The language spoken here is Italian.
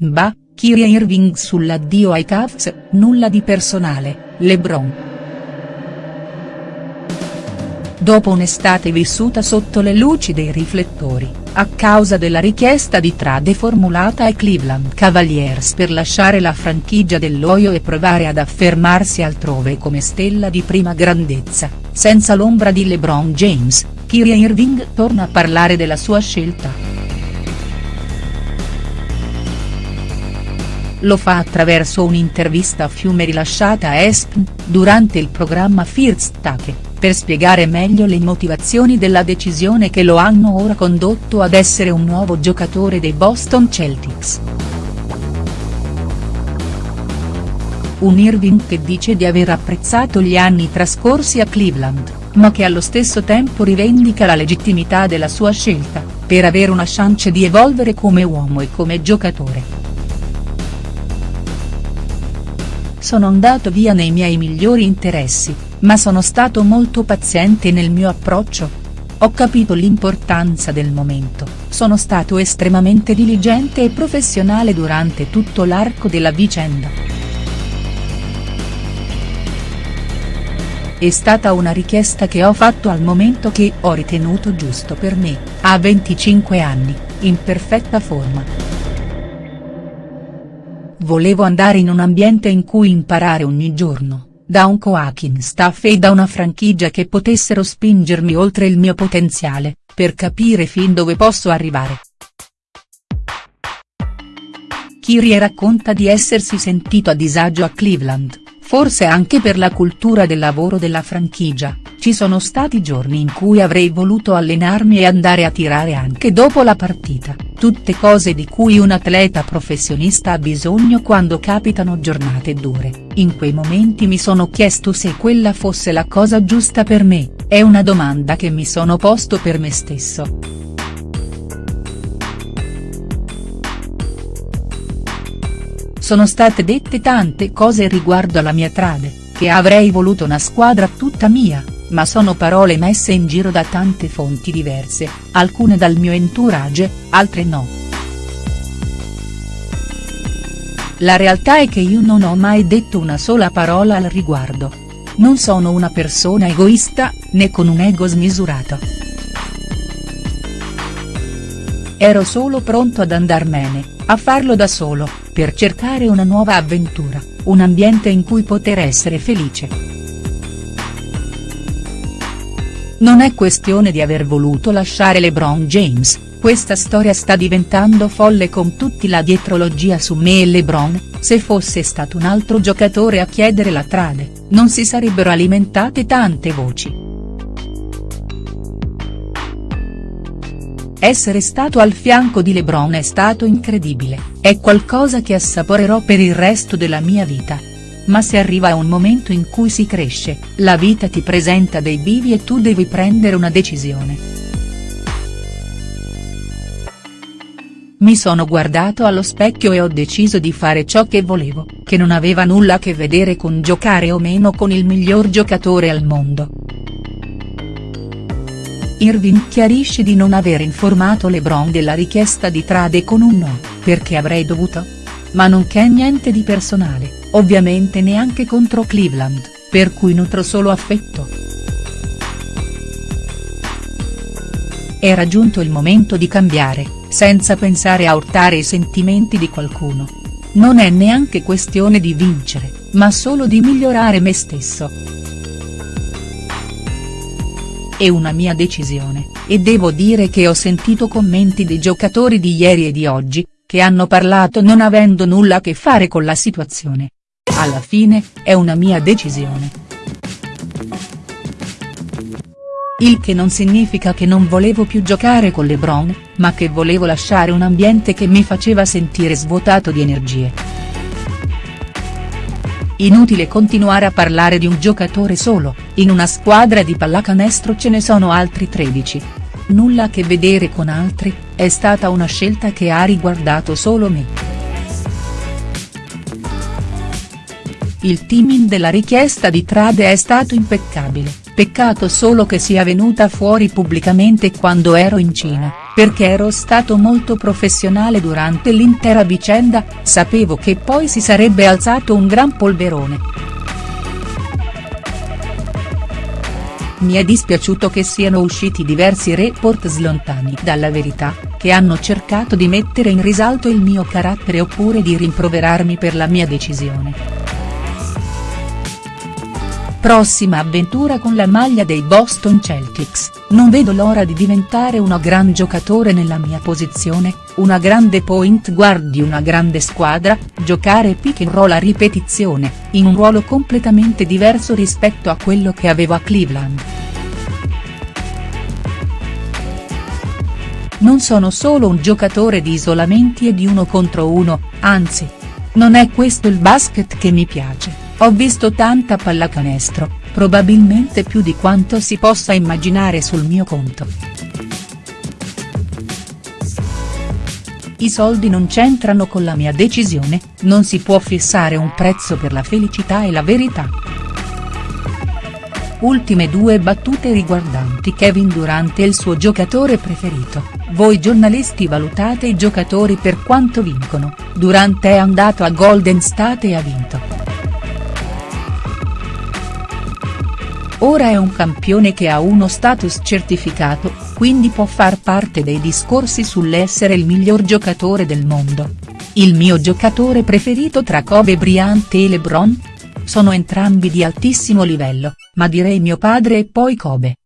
Bah, Kyrie Irving sull'addio ai Cavs, nulla di personale, LeBron. Dopo un'estate vissuta sotto le luci dei riflettori, a causa della richiesta di trade formulata ai Cleveland Cavaliers per lasciare la franchigia dell'Oio e provare ad affermarsi altrove come stella di prima grandezza, senza l'ombra di LeBron James, Kyrie Irving torna a parlare della sua scelta. Lo fa attraverso un'intervista a fiume rilasciata a ESPN, durante il programma First Take per spiegare meglio le motivazioni della decisione che lo hanno ora condotto ad essere un nuovo giocatore dei Boston Celtics. Un Irving che dice di aver apprezzato gli anni trascorsi a Cleveland, ma che allo stesso tempo rivendica la legittimità della sua scelta, per avere una chance di evolvere come uomo e come giocatore. Sono andato via nei miei migliori interessi, ma sono stato molto paziente nel mio approccio. Ho capito l'importanza del momento, sono stato estremamente diligente e professionale durante tutto l'arco della vicenda. È stata una richiesta che ho fatto al momento che ho ritenuto giusto per me, a 25 anni, in perfetta forma. Volevo andare in un ambiente in cui imparare ogni giorno da un coaching staff e da una franchigia che potessero spingermi oltre il mio potenziale, per capire fin dove posso arrivare. Kyrie racconta di essersi sentito a disagio a Cleveland, forse anche per la cultura del lavoro della franchigia, ci sono stati giorni in cui avrei voluto allenarmi e andare a tirare anche dopo la partita, tutte cose di cui un atleta professionista ha bisogno quando capitano giornate dure, in quei momenti mi sono chiesto se quella fosse la cosa giusta per me, è una domanda che mi sono posto per me stesso. Sono state dette tante cose riguardo alla mia trade, che avrei voluto una squadra tutta mia, ma sono parole messe in giro da tante fonti diverse, alcune dal mio entourage, altre no. La realtà è che io non ho mai detto una sola parola al riguardo. Non sono una persona egoista, né con un ego smisurato. Ero solo pronto ad andarmene, a farlo da solo, per cercare una nuova avventura, un ambiente in cui poter essere felice. Non è questione di aver voluto lasciare LeBron James, questa storia sta diventando folle con tutti la dietrologia su me e LeBron, se fosse stato un altro giocatore a chiedere la trade, non si sarebbero alimentate tante voci. Essere stato al fianco di LeBron è stato incredibile, è qualcosa che assaporerò per il resto della mia vita ma se arriva a un momento in cui si cresce, la vita ti presenta dei bivi e tu devi prendere una decisione. Mi sono guardato allo specchio e ho deciso di fare ciò che volevo, che non aveva nulla a che vedere con giocare o meno con il miglior giocatore al mondo. Irving chiarisce di non aver informato LeBron della richiesta di trade con un no, perché avrei dovuto? Ma non c'è niente di personale ovviamente neanche contro Cleveland, per cui nutro solo affetto. Era giunto il momento di cambiare, senza pensare a urtare i sentimenti di qualcuno. Non è neanche questione di vincere, ma solo di migliorare me stesso. È una mia decisione, e devo dire che ho sentito commenti dei giocatori di ieri e di oggi, che hanno parlato non avendo nulla a che fare con la situazione. Alla fine, è una mia decisione. Il che non significa che non volevo più giocare con LeBron, ma che volevo lasciare un ambiente che mi faceva sentire svuotato di energie. Inutile continuare a parlare di un giocatore solo, in una squadra di pallacanestro ce ne sono altri 13. Nulla a che vedere con altri, è stata una scelta che ha riguardato solo me. Il timing della richiesta di trade è stato impeccabile, peccato solo che sia venuta fuori pubblicamente quando ero in Cina, perché ero stato molto professionale durante l'intera vicenda, sapevo che poi si sarebbe alzato un gran polverone. Mi è dispiaciuto che siano usciti diversi report slontani dalla verità, che hanno cercato di mettere in risalto il mio carattere oppure di rimproverarmi per la mia decisione. Prossima avventura con la maglia dei Boston Celtics, non vedo l'ora di diventare uno gran giocatore nella mia posizione, una grande point guard di una grande squadra, giocare pick and roll a ripetizione, in un ruolo completamente diverso rispetto a quello che avevo a Cleveland. Non sono solo un giocatore di isolamenti e di uno contro uno, anzi. Non è questo il basket che mi piace. Ho visto tanta pallacanestro, probabilmente più di quanto si possa immaginare sul mio conto. I soldi non c'entrano con la mia decisione, non si può fissare un prezzo per la felicità e la verità. Ultime due battute riguardanti Kevin Durant e il suo giocatore preferito, voi giornalisti valutate i giocatori per quanto vincono, Durant è andato a Golden State e ha vinto. Ora è un campione che ha uno status certificato, quindi può far parte dei discorsi sull'essere il miglior giocatore del mondo. Il mio giocatore preferito tra Kobe Bryant e LeBron? Sono entrambi di altissimo livello, ma direi mio padre e poi Kobe.